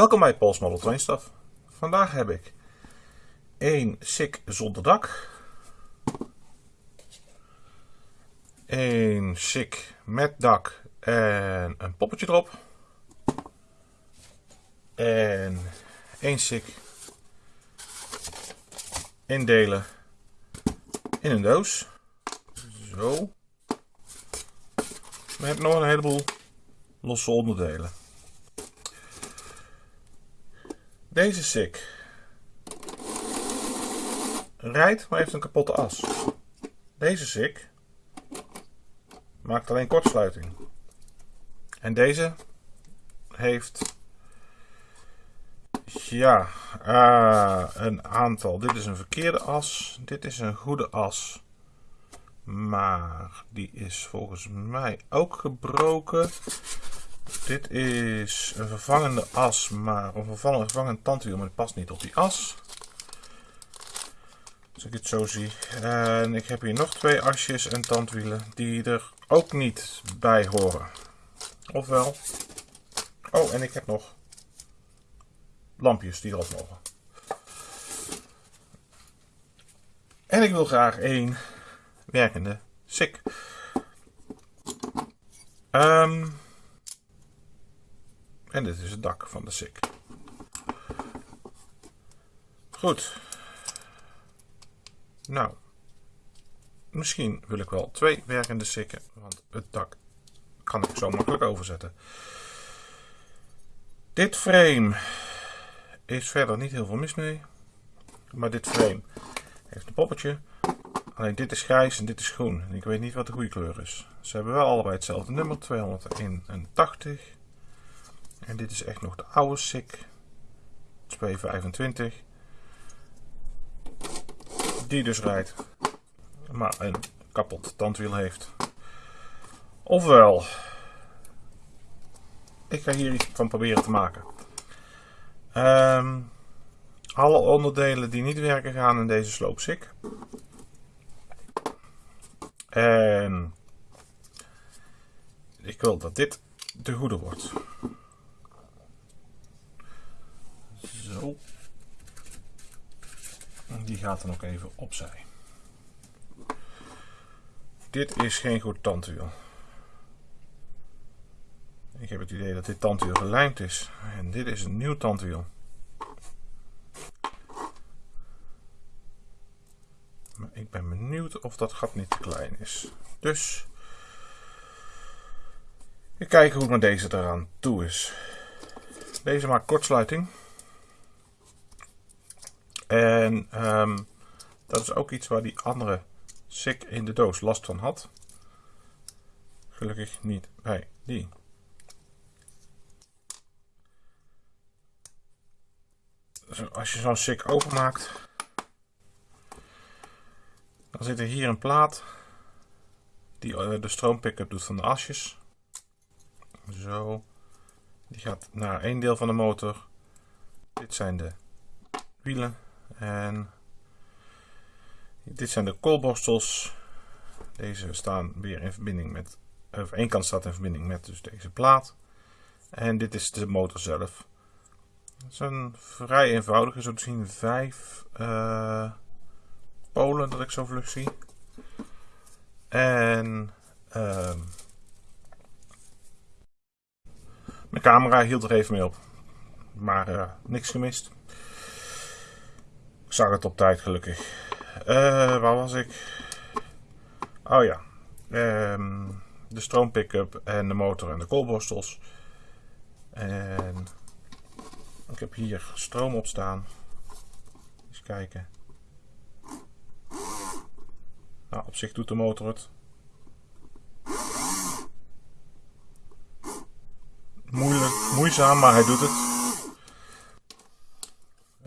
Welkom bij Pols Model. Vandaag heb ik een SICK zonder dak. Een SICK met dak en een poppetje erop. En één SICK indelen in een doos. Zo. Hebben nog een heleboel losse onderdelen. Deze SICK rijdt, maar heeft een kapotte as. Deze SICK maakt alleen kortsluiting. En deze heeft ja, uh, een aantal. Dit is een verkeerde as. Dit is een goede as. Maar die is volgens mij ook gebroken. Dit is een vervangende as, maar een vervangend, vervangend tandwiel, maar die past niet op die as. Als ik het zo zie. En ik heb hier nog twee asjes en tandwielen die er ook niet bij horen. Ofwel. Oh, en ik heb nog lampjes die erop mogen. En ik wil graag één werkende SICK. Um, en dit is het dak van de SICK. Goed. Nou. Misschien wil ik wel twee werkende sikken, want het dak kan ik zo makkelijk overzetten. Dit frame is verder niet heel veel mis mee. Maar dit frame heeft een poppetje. Alleen dit is grijs en dit is groen. En ik weet niet wat de goede kleur is. Ze hebben wel allebei hetzelfde nummer, 281. En dit is echt nog de oude SICK. 225. Die dus rijdt. Maar een kapot tandwiel heeft. Ofwel. Ik ga hier iets van proberen te maken. Um, alle onderdelen die niet werken gaan in deze sloopsik. En ik wil dat dit de goede wordt. Zo. Die gaat dan ook even opzij. Dit is geen goed tandwiel. Ik heb het idee dat dit tandwiel gelijmd is. En dit is een nieuw tandwiel. Maar ik ben benieuwd of dat gat niet te klein is. Dus... Ik kijken hoe maar deze eraan toe is. Deze maakt kortsluiting. En um, dat is ook iets waar die andere SICK in de doos last van had. Gelukkig niet bij die. als je zo'n SICK openmaakt, dan zit er hier een plaat die eh, de stroompickup doet van de asjes. Zo. Die gaat naar één deel van de motor. Dit zijn de wielen. En dit zijn de koolborstels. Deze staan weer in verbinding met, of één kant staat in verbinding met dus deze plaat. En dit is de motor zelf. Het is een vrij eenvoudige, zo te zien vijf uh, polen dat ik zo vlug zie. En uh, mijn camera hield er even mee op. Maar uh, niks gemist. Ik zag het op tijd gelukkig. Uh, waar was ik? Oh ja. Um, de stroompickup en de motor en de koolborstels. En ik heb hier stroom op staan. Eens kijken. Nou, op zich doet de motor het. Moeilijk, moeizaam, maar hij doet het.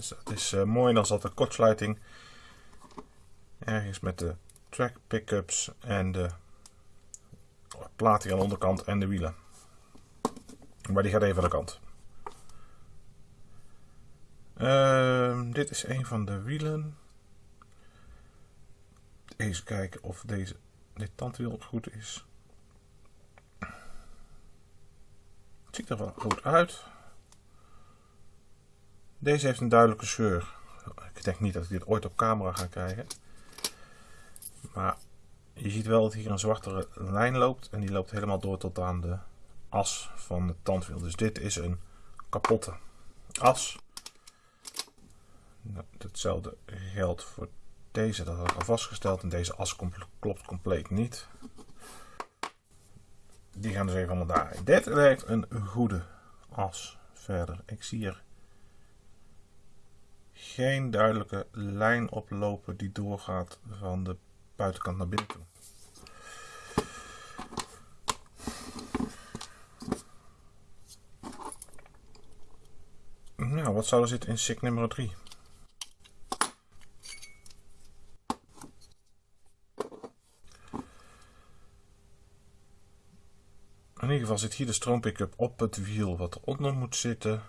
Dus is uh, mooi. Dan zat de kortsluiting ergens met de track pickups en de plaat hier aan de onderkant en de wielen. Maar die gaat even aan de kant. Uh, dit is een van de wielen. Eens kijken of deze, dit tandwiel goed is. Het ziet er wel goed uit. Deze heeft een duidelijke scheur. Ik denk niet dat ik dit ooit op camera ga krijgen. Maar je ziet wel dat hier een zwarte lijn loopt. En die loopt helemaal door tot aan de as van het tandwiel. Dus dit is een kapotte as. Nou, hetzelfde geldt voor deze. Dat had ik al vastgesteld. En deze as klopt compleet niet. Die gaan dus even allemaal daar. Dit lijkt een goede as verder. Ik zie er geen duidelijke lijn oplopen die doorgaat van de buitenkant naar binnen toe. Nou, wat zou er zitten in SIG nummer 3? In ieder geval zit hier de stroompickup op het wiel wat eronder moet zitten.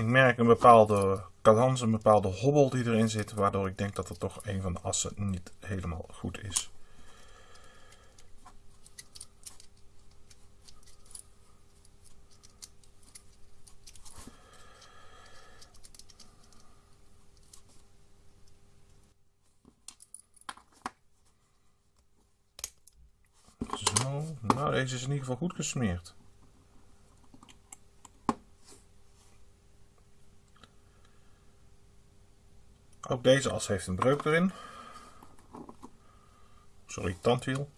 Ik merk een bepaalde cadans, een bepaalde hobbel die erin zit, waardoor ik denk dat er toch een van de assen niet helemaal goed is. Zo, nou deze is in ieder geval goed gesmeerd. Ook deze as heeft een breuk erin. Sorry, tandwiel.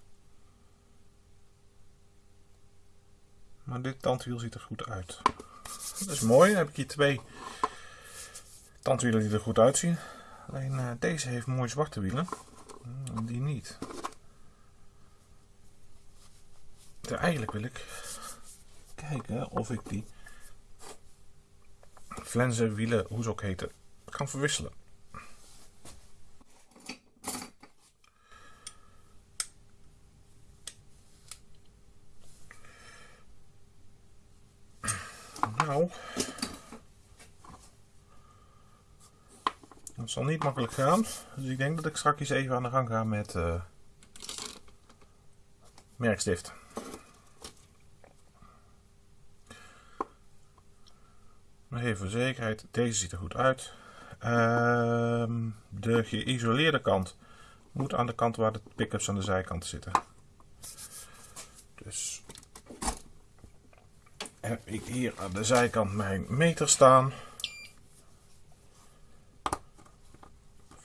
Maar dit tandwiel ziet er goed uit. Dat is mooi. Dan heb ik hier twee tandwielen die er goed uitzien. Alleen uh, deze heeft mooi zwarte wielen. Die niet. Eigenlijk wil ik kijken of ik die flensen wielen, hoe ze ook heten, kan verwisselen. Nou, dat zal niet makkelijk gaan. Dus ik denk dat ik straks even aan de gang ga met uh, merkstift. Maar even voor zekerheid, deze ziet er goed uit. Uh, de geïsoleerde kant moet aan de kant waar de pick-ups aan de zijkant zitten. Dus heb ik hier aan de zijkant mijn meter staan.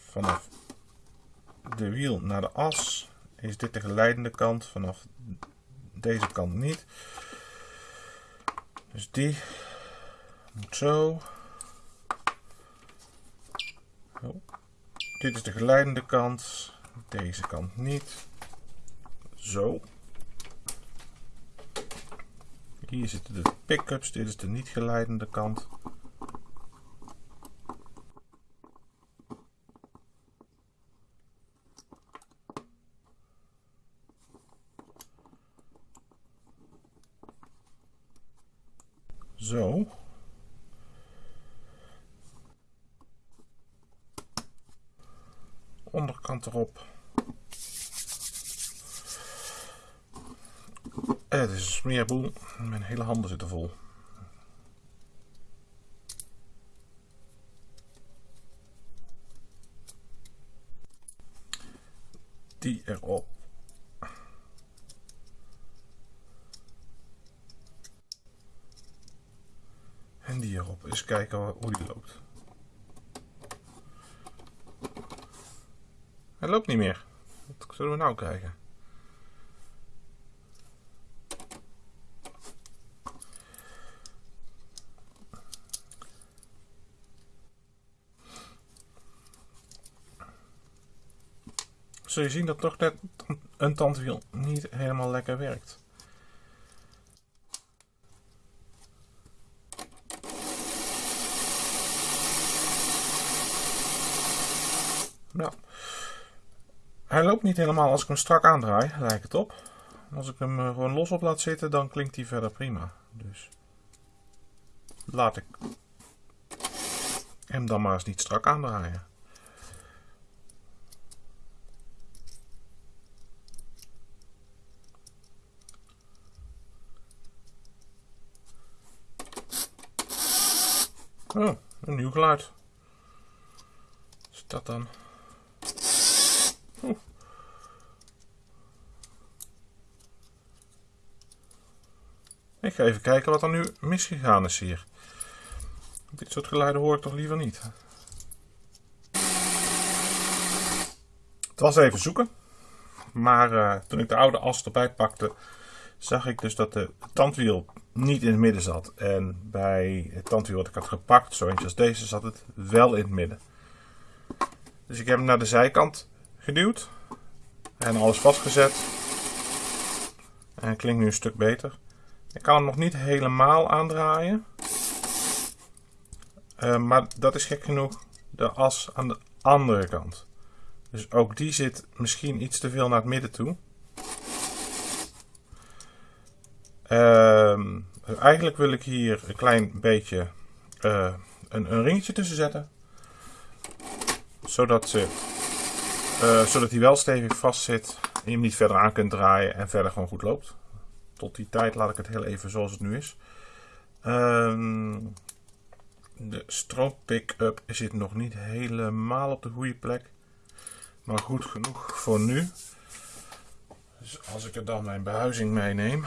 Vanaf de wiel naar de as is dit de geleidende kant, vanaf deze kant niet. Dus die moet zo. Oh. Dit is de geleidende kant, deze kant niet. Zo. Hier zitten de pick-ups, dit is de niet geleidende kant. Zo. Onderkant erop. Het is een smeerboel. Mijn hele handen zitten vol. Die erop. En die erop. Eens kijken hoe die loopt. Hij loopt niet meer. Wat zullen we nou krijgen? Zul je zien dat toch net een tandwiel niet helemaal lekker werkt. Nou, hij loopt niet helemaal als ik hem strak aandraai, lijkt het op. Als ik hem eh, gewoon los op laat zitten, dan klinkt hij verder prima. Dus laat ik hem dan maar eens niet strak aandraaien. Oh, een nieuw geluid. Is dat dan? Ik ga even kijken wat er nu misgegaan is hier. Dit soort geluiden hoor ik toch liever niet. Het was even zoeken. Maar uh, toen ik de oude as erbij pakte, zag ik dus dat de tandwiel niet in het midden zat. En bij het tandwiel wat ik had gepakt, zo eentje als deze, zat het wel in het midden. Dus ik heb hem naar de zijkant geduwd. En alles vastgezet. En klinkt nu een stuk beter. Ik kan hem nog niet helemaal aandraaien. Uh, maar dat is gek genoeg de as aan de andere kant. Dus ook die zit misschien iets te veel naar het midden toe. Uh, eigenlijk wil ik hier een klein beetje uh, een, een, ringetje tussen zetten. Zodat, ze, uh, zodat hij wel stevig vast zit. En je hem niet verder aan kunt draaien en verder gewoon goed loopt. Tot die tijd laat ik het heel even zoals het nu is. Uh, de stroom pick-up zit nog niet helemaal op de goede plek. Maar goed genoeg voor nu. Dus als ik er dan mijn behuizing meeneem.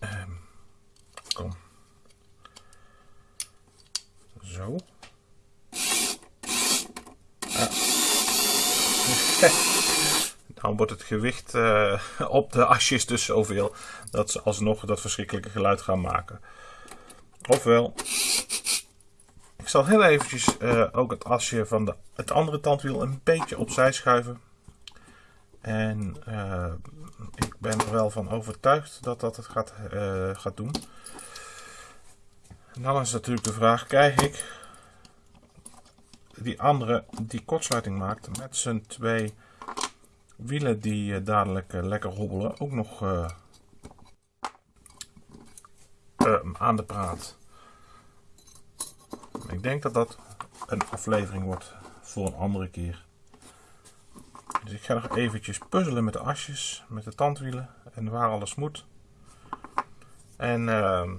Um, kom. Zo. Ah. Dan wordt het gewicht uh, op de asjes dus zoveel dat ze alsnog dat verschrikkelijke geluid gaan maken. Ofwel, ik zal heel eventjes uh, ook het asje van de, het andere tandwiel een beetje opzij schuiven. En uh, ik ben er wel van overtuigd dat dat het gaat, gaat doen. En dan is natuurlijk de vraag, krijg ik die andere die kortsluiting maakt met zijn twee wielen die uh, dadelijk uh, lekker hobbelen ook nog uh, aan de praat. Ik denk dat dat een aflevering wordt voor een andere keer. Dus ik ga nog eventjes puzzelen met de asjes, met de tandwielen en waar alles moet. En ehm,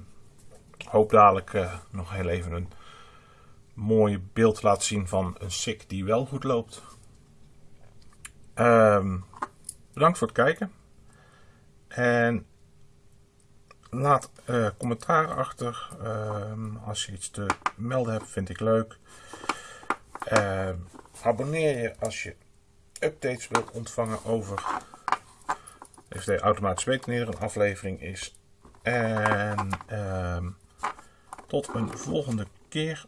hoop dadelijk nog heel even een mooi beeld laten zien van een SICK die wel goed loopt. Um, bedankt voor het kijken. En laat uh, commentaar achter. Um, als je iets te melden hebt, vind ik leuk. Uh, abonneer je als je updates wilt ontvangen over FD automatisch weten wanneer er een aflevering is. En tot een volgende keer.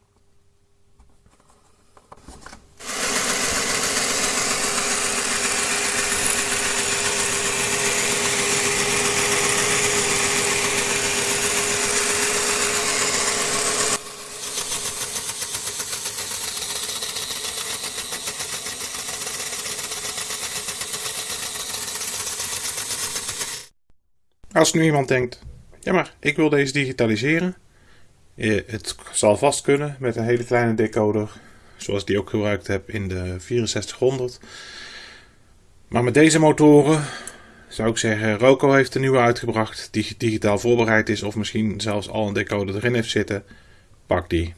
Als nu iemand denkt, ja maar ik wil deze digitaliseren. Het zal vast kunnen met een hele kleine decoder, zoals die ook gebruikt heb in de 6400. Maar met deze motoren zou ik zeggen, Roco heeft een nieuwe uitgebracht die digitaal voorbereid is of misschien zelfs al een decoder erin heeft zitten. Pak die.